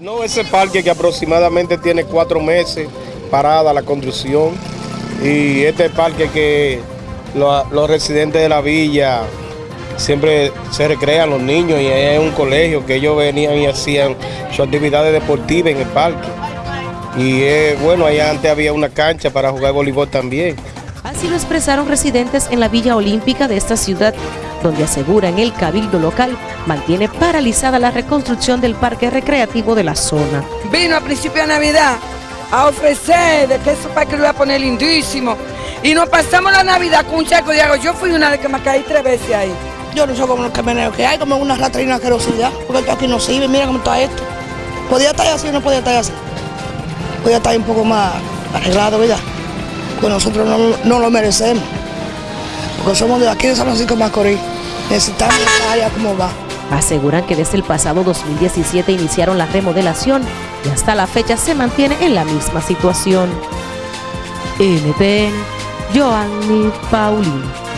No, ese parque que aproximadamente tiene cuatro meses parada la construcción y este parque que lo- los residentes de la villa siempre se recrean los niños y es un colegio que ellos venían y hacían sus actividades deportivas en el parque. Y eh, bueno, allá antes había una cancha para jugar voleibol también. Así lo expresaron residentes en la Villa Olímpica de esta ciudad, donde aseguran el cabildo local mantiene paralizada la reconstrucción del parque recreativo de la zona. vino a principio de Navidad a ofrecer de que ese parque lo iba a poner lindísimo. Y nos pasamos la Navidad con un charco de agua. Yo fui una de que me caí tres veces ahí. Yo no sé cómo los camioneros que hay, como una ratrina asquerosidad, porque esto aquí no sirve, mira cómo está esto. Podía estar así o no podía estar así. Podía estar un poco más arreglado, ¿verdad? Pues nosotros no, no lo merecemos. Porque somos de aquí de San Francisco Macorís. Necesitamos esta área como va. Aseguran que desde el pasado 2017 iniciaron la remodelación y hasta la fecha se mantiene en la misma situación. NTN, Joanny Paulino.